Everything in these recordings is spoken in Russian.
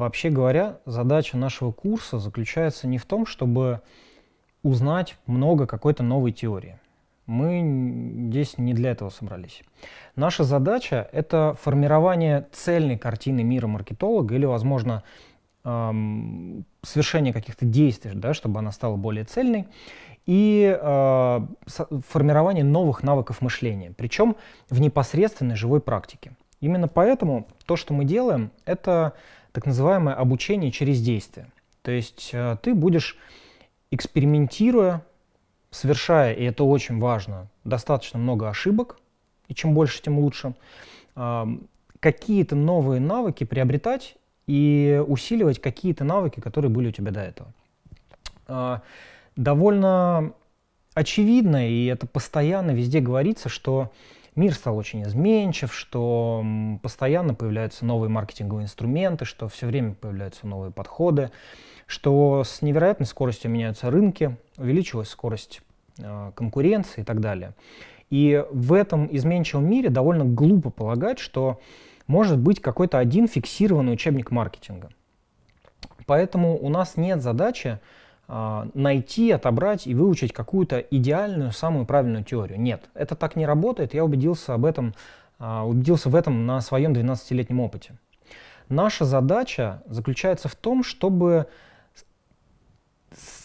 Вообще говоря, задача нашего курса заключается не в том, чтобы узнать много какой-то новой теории. Мы здесь не для этого собрались. Наша задача — это формирование цельной картины мира маркетолога или, возможно, эм, совершение каких-то действий, да, чтобы она стала более цельной, и э, формирование новых навыков мышления, причем в непосредственной живой практике. Именно поэтому то, что мы делаем, это так называемое обучение через действие. То есть э, ты будешь, экспериментируя, совершая, и это очень важно, достаточно много ошибок, и чем больше, тем лучше, какие-то новые навыки приобретать и усиливать какие-то навыки, которые были у тебя до этого. Э, довольно очевидно, и это постоянно везде говорится, что мир стал очень изменчив, что постоянно появляются новые маркетинговые инструменты, что все время появляются новые подходы, что с невероятной скоростью меняются рынки, увеличилась скорость э, конкуренции и так далее. И в этом изменчивом мире довольно глупо полагать, что может быть какой-то один фиксированный учебник маркетинга. Поэтому у нас нет задачи найти, отобрать и выучить какую-то идеальную, самую правильную теорию. Нет, это так не работает. Я убедился об этом, а, убедился в этом на своем 12-летнем опыте. Наша задача заключается в том, чтобы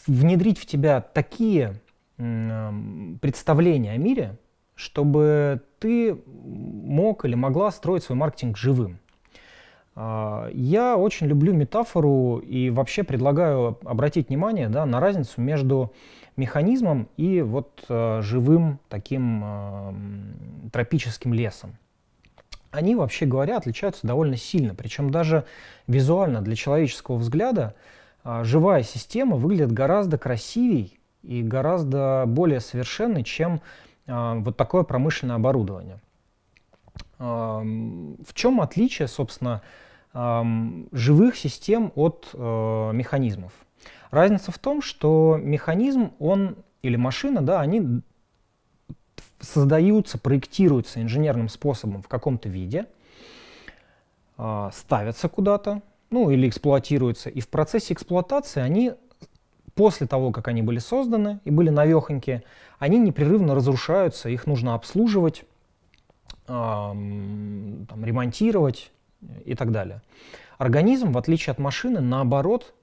внедрить в тебя такие представления о мире, чтобы ты мог или могла строить свой маркетинг живым. А, я очень люблю метафору и вообще предлагаю обратить внимание да, на разницу между механизмом и вот э, живым таким э, тропическим лесом. Они, вообще говоря, отличаются довольно сильно, причем даже визуально для человеческого взгляда э, живая система выглядит гораздо красивей и гораздо более совершенной, чем э, вот такое промышленное оборудование. В чем отличие, собственно, живых систем от э, механизмов. Разница в том, что механизм, он или машина, да, они создаются, проектируются инженерным способом в каком-то виде, э, ставятся куда-то, ну или эксплуатируются, и в процессе эксплуатации они после того, как они были созданы и были навехонькие, они непрерывно разрушаются, их нужно обслуживать, э, там, ремонтировать, и так далее. Организм, в отличие от машины, наоборот,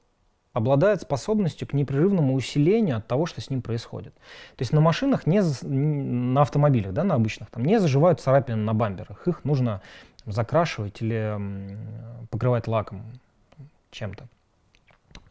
обладает способностью к непрерывному усилению от того, что с ним происходит. То есть на машинах, не, на автомобилях, да, на обычных, там не заживают царапины на бамперах. Их нужно закрашивать или покрывать лаком чем-то.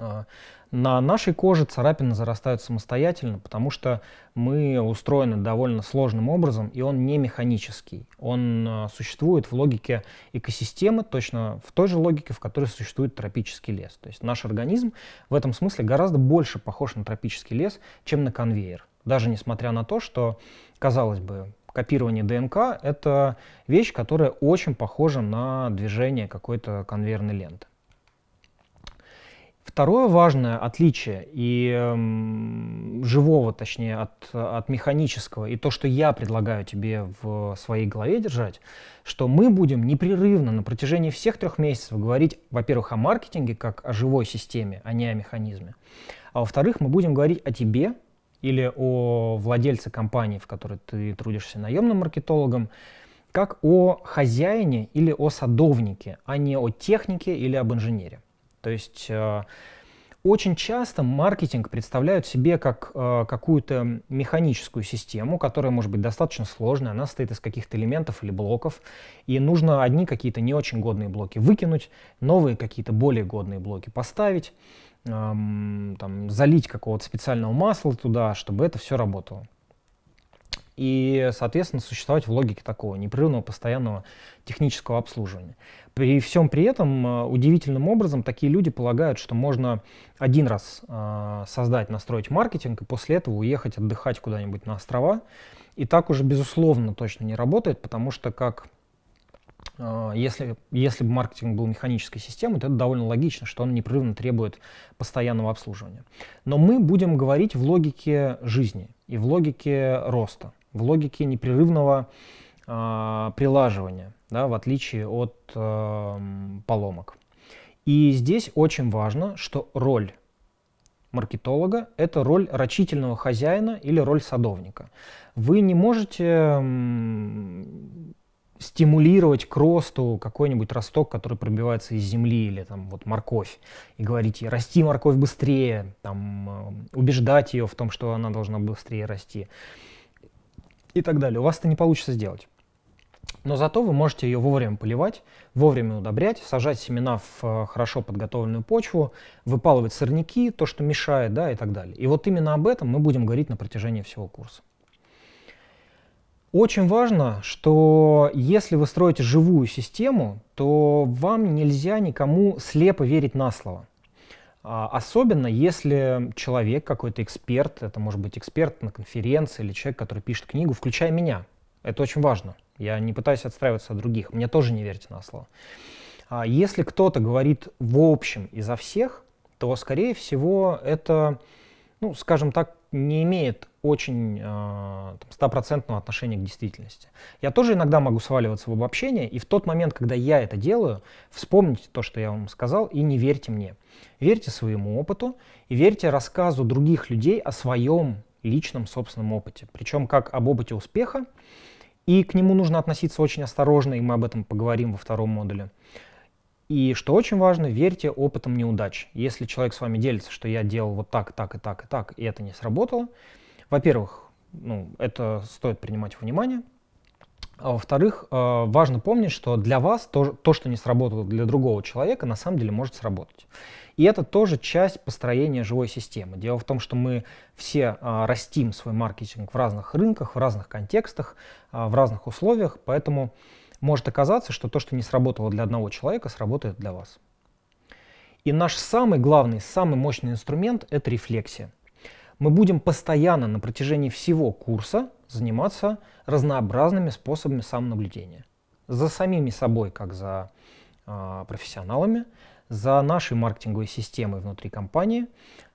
А, на нашей коже царапины зарастают самостоятельно, потому что мы устроены довольно сложным образом, и он не механический. Он а, существует в логике экосистемы, точно в той же логике, в которой существует тропический лес. То есть наш организм в этом смысле гораздо больше похож на тропический лес, чем на конвейер. Даже несмотря на то, что, казалось бы, копирование ДНК — это вещь, которая очень похожа на движение какой-то конвейерной ленты. Второе важное отличие и э, живого, точнее, от, от механического, и то, что я предлагаю тебе в своей голове держать, что мы будем непрерывно на протяжении всех трех месяцев говорить, во-первых, о маркетинге как о живой системе, а не о механизме. А во-вторых, мы будем говорить о тебе или о владельце компании, в которой ты трудишься наемным маркетологом, как о хозяине или о садовнике, а не о технике или об инженере. То есть э, очень часто маркетинг представляют себе как э, какую-то механическую систему, которая может быть достаточно сложной, она состоит из каких-то элементов или блоков, и нужно одни какие-то не очень годные блоки выкинуть, новые какие-то более годные блоки поставить, эм, там, залить какого-то специального масла туда, чтобы это все работало и, соответственно, существовать в логике такого непрерывного постоянного технического обслуживания. При всем при этом э, удивительным образом такие люди полагают, что можно один раз э, создать, настроить маркетинг, и после этого уехать отдыхать куда-нибудь на острова. И так уже, безусловно, точно не работает, потому что как э, если, если бы маркетинг был механической системой, то это довольно логично, что он непрерывно требует постоянного обслуживания. Но мы будем говорить в логике жизни и в логике роста в логике непрерывного э, прилаживания, да, в отличие от э, поломок. И здесь очень важно, что роль маркетолога — это роль рачительного хозяина или роль садовника. Вы не можете стимулировать к росту какой-нибудь росток, который пробивается из земли, или там вот морковь, и говорить расти морковь быстрее, там, э, убеждать ее в том, что она должна быстрее расти и так далее. У вас это не получится сделать. Но зато вы можете ее вовремя поливать, вовремя удобрять, сажать семена в э, хорошо подготовленную почву, выпалывать сорняки, то, что мешает, да, и так далее. И вот именно об этом мы будем говорить на протяжении всего курса. Очень важно, что если вы строите живую систему, то вам нельзя никому слепо верить на слово. А, особенно если человек, какой-то эксперт, это может быть эксперт на конференции или человек, который пишет книгу, включая меня. Это очень важно. Я не пытаюсь отстраиваться от других. Мне тоже не верьте на слово. А если кто-то говорит в общем изо всех, то, скорее всего, это, ну, скажем так, не имеет очень а, стопроцентного отношения к действительности. Я тоже иногда могу сваливаться в обобщение, и в тот момент, когда я это делаю, вспомните то, что я вам сказал, и не верьте мне. Верьте своему опыту и верьте рассказу других людей о своем личном собственном опыте. Причем как об опыте успеха, и к нему нужно относиться очень осторожно, и мы об этом поговорим во втором модуле. И что очень важно, верьте опытом неудач. Если человек с вами делится, что я делал вот так, так и так и так, и это не сработало, во-первых, ну, это стоит принимать во внимание. А во-вторых, э, важно помнить, что для вас то, то, что не сработало для другого человека, на самом деле может сработать. И это тоже часть построения живой системы. Дело в том, что мы все а, растим свой маркетинг в разных рынках, в разных контекстах, а, в разных условиях, поэтому может оказаться, что то, что не сработало для одного человека, сработает для вас. И наш самый главный, самый мощный инструмент — это рефлексия. Мы будем постоянно на протяжении всего курса заниматься разнообразными способами самонаблюдения. За самими собой, как за э, профессионалами, за нашей маркетинговой системой внутри компании,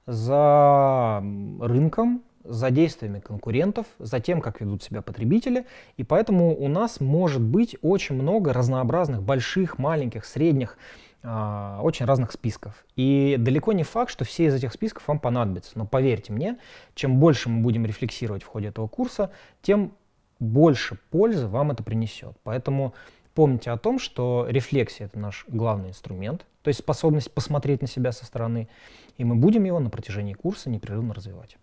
за рынком, за действиями конкурентов, за тем, как ведут себя потребители. И поэтому у нас может быть очень много разнообразных, больших, маленьких, средних, э, очень разных списков. И далеко не факт, что все из этих списков вам понадобятся. Но поверьте мне, чем больше мы будем рефлексировать в ходе этого курса, тем больше пользы вам это принесет. Поэтому помните о том, что рефлексия — это наш главный инструмент, то есть способность посмотреть на себя со стороны, и мы будем его на протяжении курса непрерывно развивать.